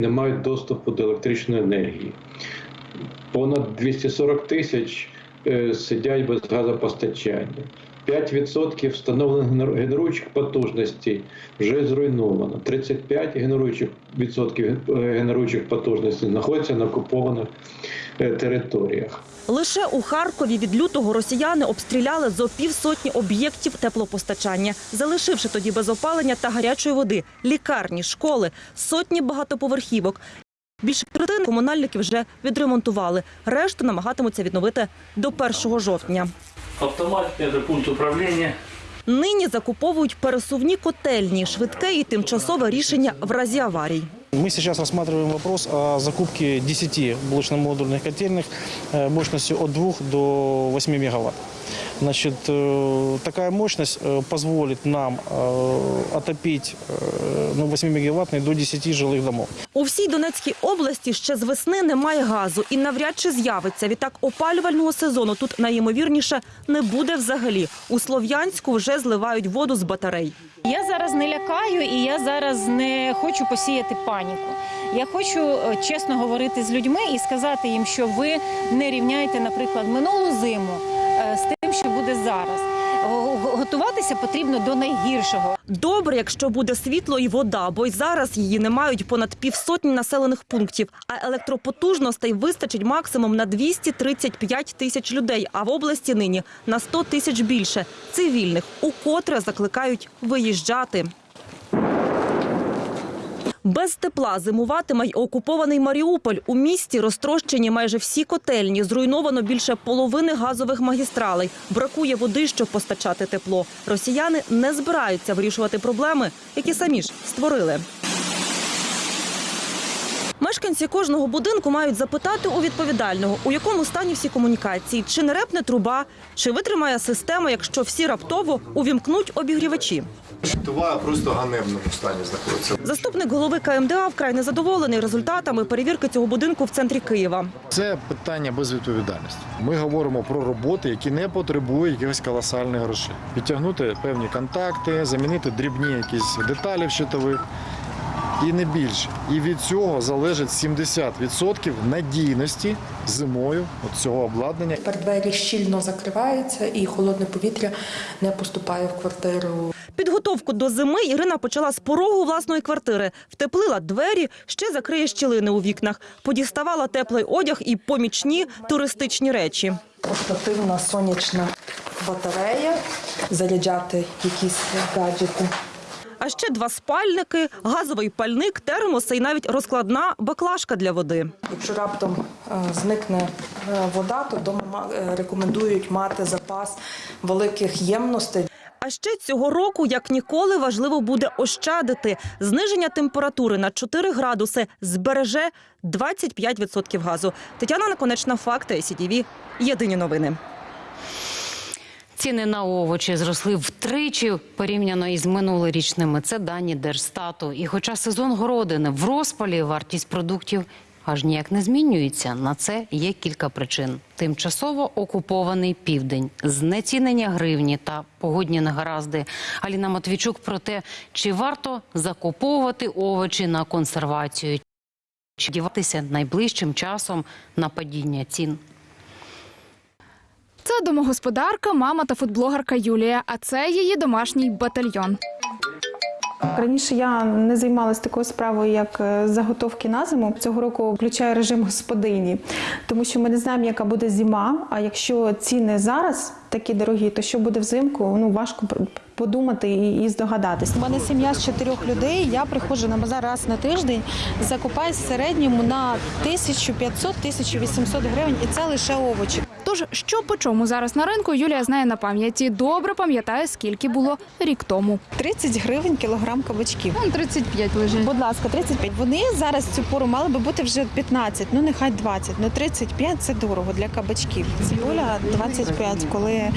не мають доступу до електричної енергії. Понад 240 тисяч е, сидять без газопостачання. 5% встановлених генеруючих потужностей вже зруйновано. 35 генеруючих відсотків е, генеруючих потужностей знаходяться на окупованих е, територіях. Лише у Харкові від лютого росіяни обстріляли зо півсотні об'єктів теплопостачання, залишивши тоді без опалення та гарячої води, лікарні, школи, сотні багатоповерхівок. Більше третини комунальники вже відремонтували. Решту намагатимуться відновити до 1 жовтня Автомат – это пункт управления. Нині закуповують пересувні котельні, швидке і тимчасове рішення в разі аварій. Мы сейчас рассматриваем вопрос о закупке 10 блочно-модульных котельных э, мощностью от 2 до 8 мегаватт. Значит, э, такая мощность э, позволит нам э, отопить э, ну, 8-мегаваттный до 10 жилых домов. У всій Донецькій області ще з весни немає газу і навряд чи з'явиться. Відтак опалювального сезону тут найімовірніше не буде взагалі. У Слов'янську вже зливають воду з батарей. Я зараз не лякаю і я зараз не хочу посіяти паніку. Я хочу е, чесно говорити з людьми і сказати їм, що ви не рівняєте, наприклад, минулу зиму е, з тим, що буде зараз. Готуватися потрібно до найгіршого. Добре, якщо буде світло і вода, бо й зараз її не мають понад півсотні населених пунктів. А електропотужностей вистачить максимум на 235 тисяч людей, а в області нині на 100 тисяч більше цивільних, укотре закликають виїжджати. Без тепла зимуватиме й окупований Маріуполь. У місті розтрощені майже всі котельні. Зруйновано більше половини газових магістралей. Бракує води, щоб постачати тепло. Росіяни не збираються вирішувати проблеми, які самі ж створили. Мешканці кожного будинку мають запитати у відповідального, у якому стані всі комунікації, чи не репне труба, чи витримає система, якщо всі раптово увімкнуть обігрівачі. Тува просто ганебному стані знаходиться. Заступник голови КМДА вкрай незадоволений результатами перевірки цього будинку в центрі Києва. Це питання безвідповідальності. Ми говоримо про роботи, які не потребують якихось колосальних грошей. Підтягнути певні контакти, замінити дрібні якісь деталі в щитових. І не більше. І від цього залежить 70% надійності зимою от цього обладнання. Тепер двері щільно закриваються і холодне повітря не поступає в квартиру. Підготовку до зими Ірина почала з порогу власної квартири. Втеплила двері, ще закриє щілини у вікнах. Подіставала теплий одяг і помічні туристичні речі. Портативна сонячна батарея, заряджати якісь гаджети. А ще два спальники, газовий пальник, термоси і навіть розкладна баклажка для води. Якщо раптом е, зникне е, вода, то вдома ма- е, рекомендують мати запас великих ємностей. А ще цього року, як ніколи, важливо буде ощадити. Зниження температури на 4 градуси збереже 25% газу. Тетяна Наконечна, факти ICTV. Єдині новини. Ціни на овочі зросли втричі порівняно із минулорічними. Це дані Держстату. І хоча сезон городини в розпалі, вартість продуктів аж ніяк не змінюється. На це є кілька причин: тимчасово окупований південь, знецінення гривні та погодні негаразди. Аліна Матвійчук про те, чи варто закуповувати овочі на консервацію, чи діватися найближчим часом на падіння цін. Це домогосподарка, мама та фудблогерка Юлія. А це її домашній батальйон. Раніше я не займалася такою справою, як е, заготовки на зиму. Цього року включаю режим господині, тому що ми не знаємо, яка буде зима. А якщо ціни зараз такі дорогі, то що буде взимку? Ну важко подумати і, і здогадатись. У мене сім'я з чотирьох людей. Я приходжу на базар раз на тиждень, закупаюсь в середньому на 1500-1800 гривень, і це лише овочі. Тож, що по чому зараз на ринку, Юлія знає на пам'яті. Добре пам'ятає, скільки було рік тому. 30 гривень кілограм кабачків. Вон 35 лежить. Будь ласка, 35. Вони зараз цю пору мали би бути вже 15, ну нехай 20, ну 35 – це дорого для кабачків. Цибуля 25, коли е,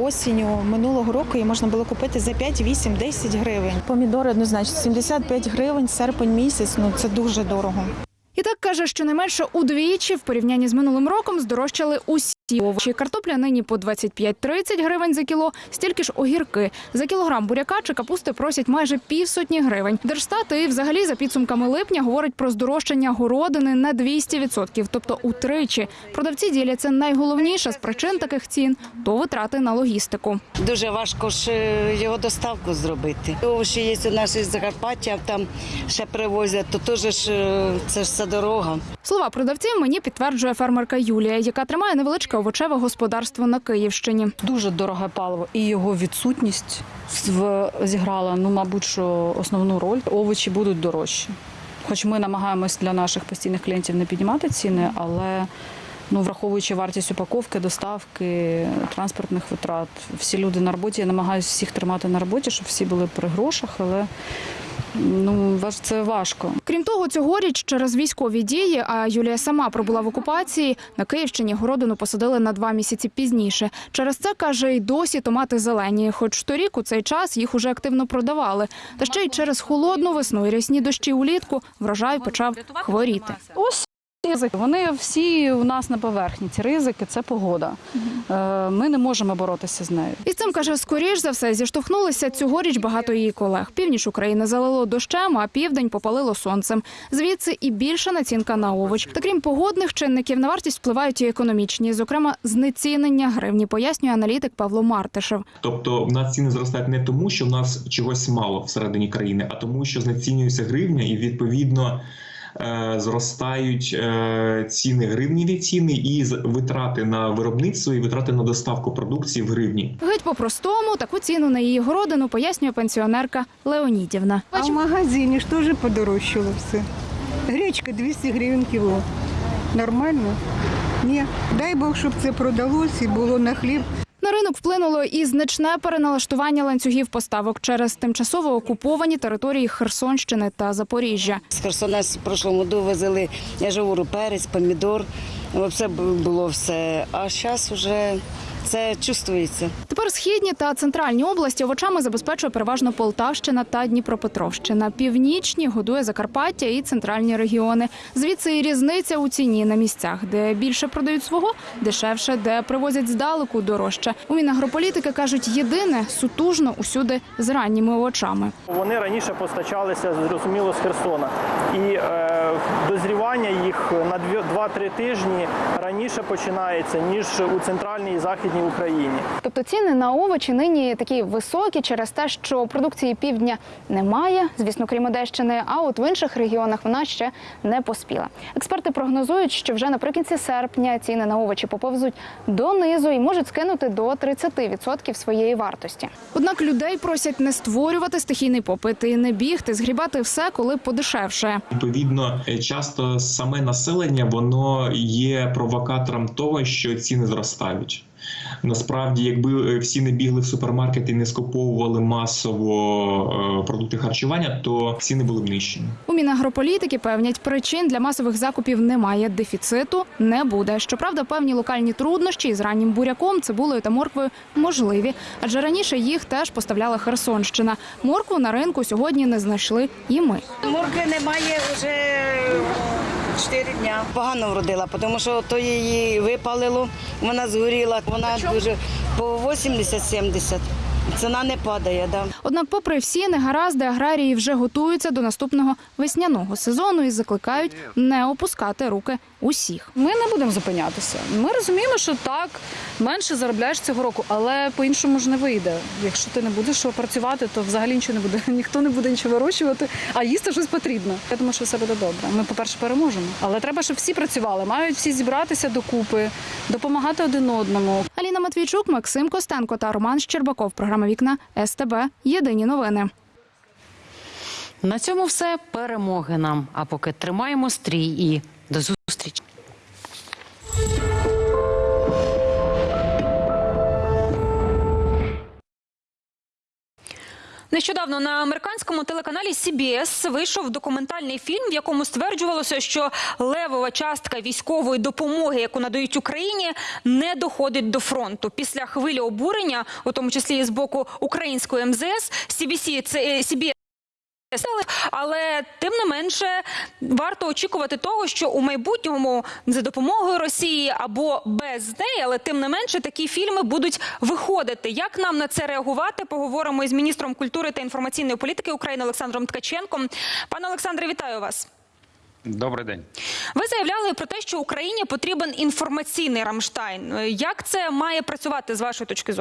осінню минулого року її можна було купити за 5, 8, 10 гривень. Помідори однозначно 75 гривень, серпень місяць, ну це дуже дорого. І так каже, що не менше удвічі в порівнянні з минулим роком здорожчали усі прості овочі. Картопля нині по 25-30 гривень за кіло, стільки ж огірки. За кілограм буряка чи капусти просять майже півсотні гривень. Держстат і взагалі за підсумками липня говорить про здорожчання городини на 200%, тобто утричі. Продавці діляться найголовніше з причин таких цін – то витрати на логістику. Дуже важко ж е, його доставку зробити. Овочі є у нас із Закарпаття, там ще привозять, то теж ж е, це ж все дорога. Слова продавців мені підтверджує фермерка Юлія, яка тримає невеличке овочеве господарство на Київщині. Дуже дороге паливо, і його відсутність зіграла, ну, мабуть, що основну роль. Овочі будуть дорожчі. Хоч ми намагаємось для наших постійних клієнтів не піднімати ціни, але ну, враховуючи вартість упаковки, доставки, транспортних витрат, всі люди на роботі, я намагаюся всіх тримати на роботі, щоб всі були при грошах, але ну, це важко. Крім того, цьогоріч через військові дії, а Юлія сама пробула в окупації, на Київщині городину посадили на два місяці пізніше. Через це, каже, й досі томати зелені, хоч торік у цей час їх уже активно продавали. Та ще й через холодну весну і рясні дощі улітку врожай почав хворіти. Ризики. Вони всі у нас на поверхні. Ці ризики це погода. Е, Ми не можемо боротися з нею. І з цим, каже, скоріш за все зіштовхнулися цьогоріч багато її колег. Північ України залило дощем, а південь попалило сонцем. Звідси і більша націнка на овоч. Та крім погодних чинників, на вартість впливають і економічні, зокрема, знецінення гривні, пояснює аналітик Павло Мартишев. Тобто в нас ціни зростають не тому, що в нас чогось мало всередині країни, а тому, що знецінюється гривня, і відповідно зростають е, ціни гривніві ціни і з- витрати на виробництво і витрати на доставку продукції в гривні. Геть по-простому таку ціну на її городину пояснює пенсіонерка Леонідівна. А в магазині ж теж подорожчало все. Гречка 200 гривень кіло. Нормально? Ні. Дай Бог, щоб це продалось і було на хліб. Ринок вплинуло і значне переналаштування ланцюгів поставок через тимчасово окуповані території Херсонщини та Запоріжжя. З Херсона в прошлому году везли, я перець, помідор. Все було все. А зараз вже це чувствується. Тепер східні та центральні області овочами забезпечує переважно Полтавщина та Дніпропетровщина. Північні годує Закарпаття і центральні регіони. Звідси і різниця у ціні на місцях, де більше продають свого, дешевше, де привозять здалеку дорожче. У Мінагрополітики кажуть, єдине сутужно усюди з ранніми овочами. Вони раніше постачалися зрозуміло з Херсона, і е, дозрівання їх на 2-3 тижні раніше починається ніж у центральній і західній Україні. Тобто ціни на овочі нині такі високі через те, що продукції півдня немає, звісно, крім Одещини, а от в інших регіонах вона ще не поспіла. Експерти прогнозують, що вже наприкінці серпня ціни на овочі поповзуть донизу і можуть скинути до 30% своєї вартості. Однак людей просять не створювати стихійний попит і не бігти, згрібати все, коли подешевше. Відповідно, е, часто саме населення воно є провокатором того, що ціни зростають. Насправді, якби е, всі не бігли в супермаркети і не скуповували масово е, продукти харчування, то ціни були б нижчі. У Мінагрополітики певнять, причин для масових закупів немає. Дефіциту не буде. Щоправда, певні локальні труднощі із раннім буряком, цибулею та морквою можливі, адже раніше їх теж поставляла Херсонщина. Моркву на ринку сьогодні не знайшли і ми. Моркви немає вже 4 дня. Погано вродила, тому що то її випалило, вона згоріла, вона дуже по 80-70. Ціна не падає, да. Однак, попри всі негаразди, аграрії вже готуються до наступного весняного сезону і закликають не опускати руки усіх. Ми не будемо зупинятися. Ми розуміємо, що так менше заробляєш цього року, але по-іншому ж не вийде. Якщо ти не будеш працювати, то взагалі нічого не буде. Ніхто не буде нічого вирощувати, а їсти щось потрібно. Я думаю, що все буде добре. Ми, по-перше, переможемо. Але треба, щоб всі працювали, мають всі зібратися докупи, допомагати один одному. Аліна Матвійчук, Максим Костенко та Роман Щербаков. Програма Вікна СТБ. Єдині новини. На цьому все перемоги нам. А поки тримаємо стрій і до зустрічі. Нещодавно на американському телеканалі CBS вийшов документальний фільм, в якому стверджувалося, що левова частка військової допомоги, яку надають Україні, не доходить до фронту. Після хвилі обурення, у тому числі і з боку української МЗС, CBC, це е, CBS Але тим не менше варто очікувати того, що у майбутньому за допомогою Росії або без неї, але тим не менше такі фільми будуть виходити. Як нам на це реагувати? Поговоримо із міністром культури та інформаційної політики України Олександром Ткаченком. Пане Олександре, вітаю вас. Добрий день. Ви заявляли про те, що Україні потрібен інформаційний Рамштайн. Як це має працювати з вашої точки зору?